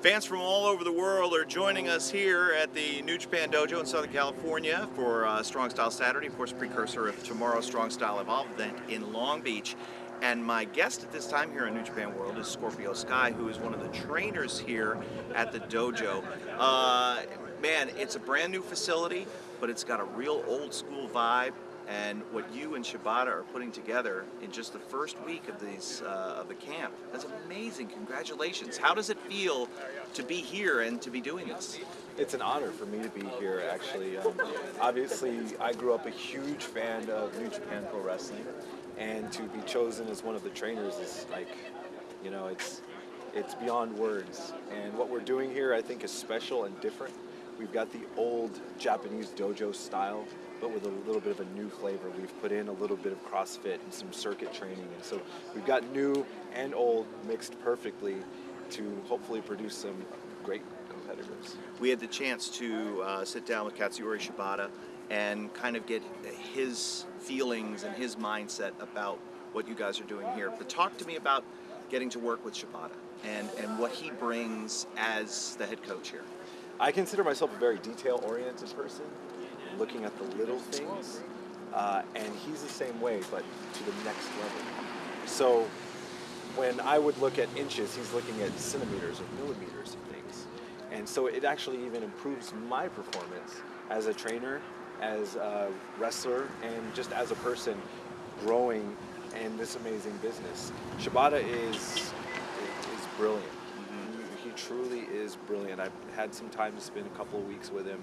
Fans from all over the world are joining us here at the New Japan Dojo in Southern California for uh, Strong Style Saturday, of course, precursor of tomorrow's Strong Style Evolve event in Long Beach. And my guest at this time here on New Japan World is Scorpio Sky, who is one of the trainers here at the dojo. Uh, man, it's a brand new facility, but it's got a real old school vibe and what you and Shibata are putting together in just the first week of these uh, of the camp. That's amazing. Congratulations. How does it feel to be here and to be doing this? It's an honor for me to be here, actually. Um, obviously, I grew up a huge fan of New Japan Pro Wrestling, and to be chosen as one of the trainers is like, you know, it's it's beyond words. And what we're doing here, I think, is special and different. We've got the old Japanese dojo style but with a little bit of a new flavor. We've put in a little bit of CrossFit and some circuit training. And so we've got new and old mixed perfectly to hopefully produce some great competitors. We had the chance to uh, sit down with Katsuyori Shibata and kind of get his feelings and his mindset about what you guys are doing here. But talk to me about getting to work with Shibata and, and what he brings as the head coach here. I consider myself a very detail-oriented person looking at the little things. Uh, and he's the same way, but to the next level. So when I would look at inches, he's looking at centimeters or millimeters of things. And so it actually even improves my performance as a trainer, as a wrestler, and just as a person growing in this amazing business. Shibata is, is brilliant. Truly is brilliant. I've had some time to spend a couple of weeks with him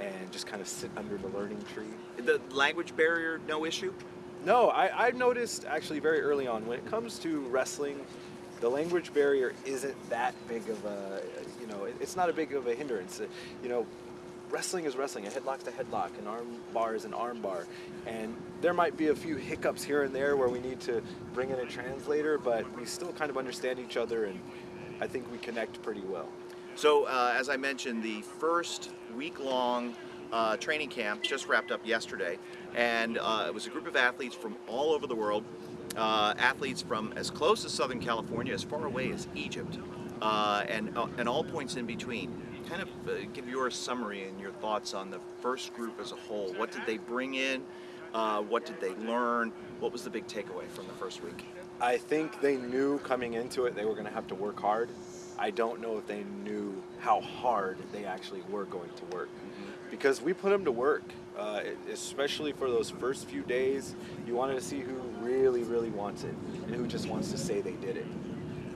and just kind of sit under the learning tree. The language barrier, no issue? No, I, I noticed actually very early on when it comes to wrestling, the language barrier isn't that big of a, you know, it's not a big of a hindrance. Uh, you know, wrestling is wrestling. A headlock's a headlock. An arm bar is an arm bar. And there might be a few hiccups here and there where we need to bring in a translator, but we still kind of understand each other and I think we connect pretty well. So, uh, as I mentioned, the first week-long uh, training camp just wrapped up yesterday, and uh, it was a group of athletes from all over the world, uh, athletes from as close as Southern California, as far away as Egypt, uh, and, uh, and all points in between. Kind of give your summary and your thoughts on the first group as a whole. What did they bring in? what did they learn? What was the big takeaway from the first week? I think they knew coming into it they were going to have to work hard. I don't know if they knew how hard they actually were going to work. Mm-hmm. Because we put them to work, uh, especially for those first few days. You wanted to see who really, really wants it and who just wants to say they did it.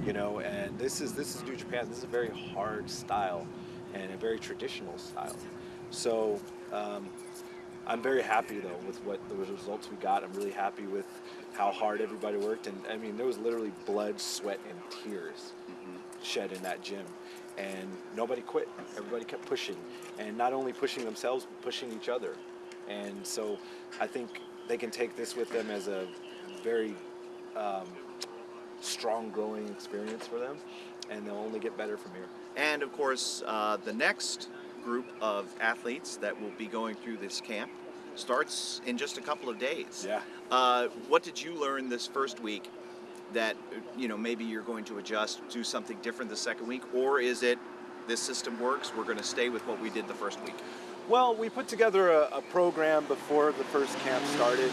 You know, and this is this is New Japan. This is a very hard style and a very traditional style. So um, I'm very happy though with what the results we got. I'm really happy with how hard everybody worked, and I mean there was literally blood, sweat, and tears shed in that gym. And nobody quit. Everybody kept pushing. And not only pushing themselves, but pushing each other. And so I think they can take this with them as a very um, strong growing experience for them. And they'll only get better from here. And of course, uh, the next group of athletes that will be going through this camp starts in just a couple of days. Yeah. Uh, what did you learn this first week that you know maybe you're going to adjust, do something different the second week, or is it this system works? We're going to stay with what we did the first week. Well, we put together a, a program before the first camp started,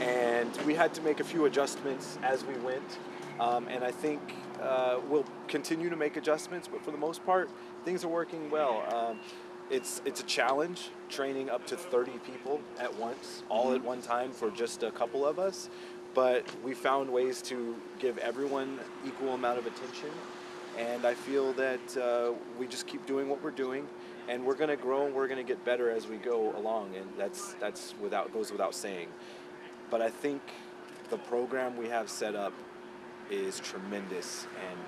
and we had to make a few adjustments as we went. Um, and I think uh, we'll continue to make adjustments, but for the most part, things are working well. Um, it's it's a challenge training up to 30 people at once, all mm-hmm. at one time for just a couple of us but we found ways to give everyone equal amount of attention and I feel that uh, we just keep doing what we're doing and we're going to grow and we're going to get better as we go along and that's that's without goes without saying but I think the program we have set up is tremendous and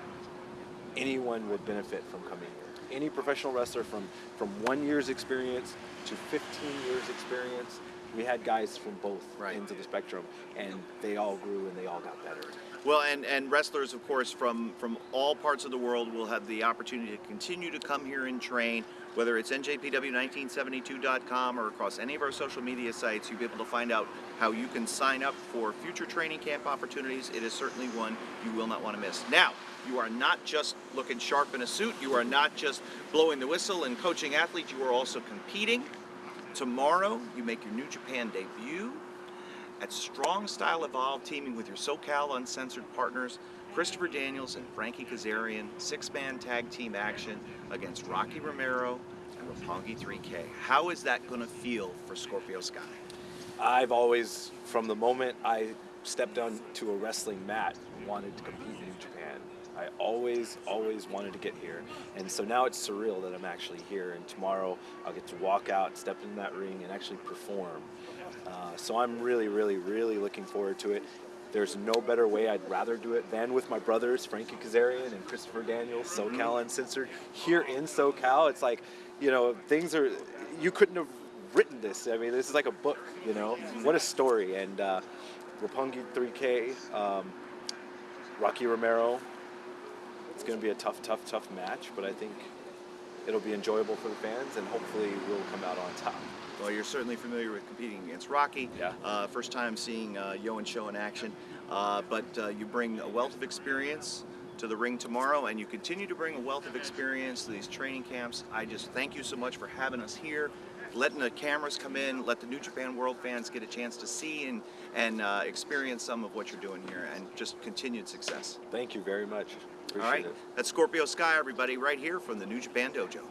anyone would benefit from coming here any professional wrestler from from one year's experience to 15 years experience we had guys from both right. ends of the spectrum, and they all grew and they all got better. Well, and, and wrestlers, of course, from, from all parts of the world will have the opportunity to continue to come here and train, whether it's njpw1972.com or across any of our social media sites. You'll be able to find out how you can sign up for future training camp opportunities. It is certainly one you will not want to miss. Now, you are not just looking sharp in a suit, you are not just blowing the whistle and coaching athletes, you are also competing. Tomorrow, you make your New Japan debut at Strong Style Evolve, teaming with your SoCal Uncensored partners, Christopher Daniels and Frankie Kazarian, six-man tag team action against Rocky Romero and Roppongi 3K. How is that going to feel for Scorpio Sky? I've always, from the moment I stepped onto a wrestling mat, wanted to compete in. I always, always wanted to get here. And so now it's surreal that I'm actually here. And tomorrow I'll get to walk out, step in that ring, and actually perform. Uh, so I'm really, really, really looking forward to it. There's no better way I'd rather do it than with my brothers, Frankie Kazarian and Christopher Daniels, SoCal Uncensored. Here in SoCal, it's like, you know, things are, you couldn't have written this. I mean, this is like a book, you know? What a story. And uh, Roppongi 3K, um, Rocky Romero, it's going to be a tough, tough, tough match, but I think it'll be enjoyable for the fans and hopefully we'll come out on top. Well, you're certainly familiar with competing against Rocky. Yeah. Uh, first time seeing uh, YOH and SHO in action. Uh, but uh, you bring a wealth of experience to the ring tomorrow, and you continue to bring a wealth of experience to these training camps. I just thank you so much for having us here, letting the cameras come in, let the New Japan World fans get a chance to see and, and uh, experience some of what you're doing here, and just continued success. Thank you very much. Appreciate All right? it. That's Scorpio Sky, everybody, right here from the New Japan Dojo.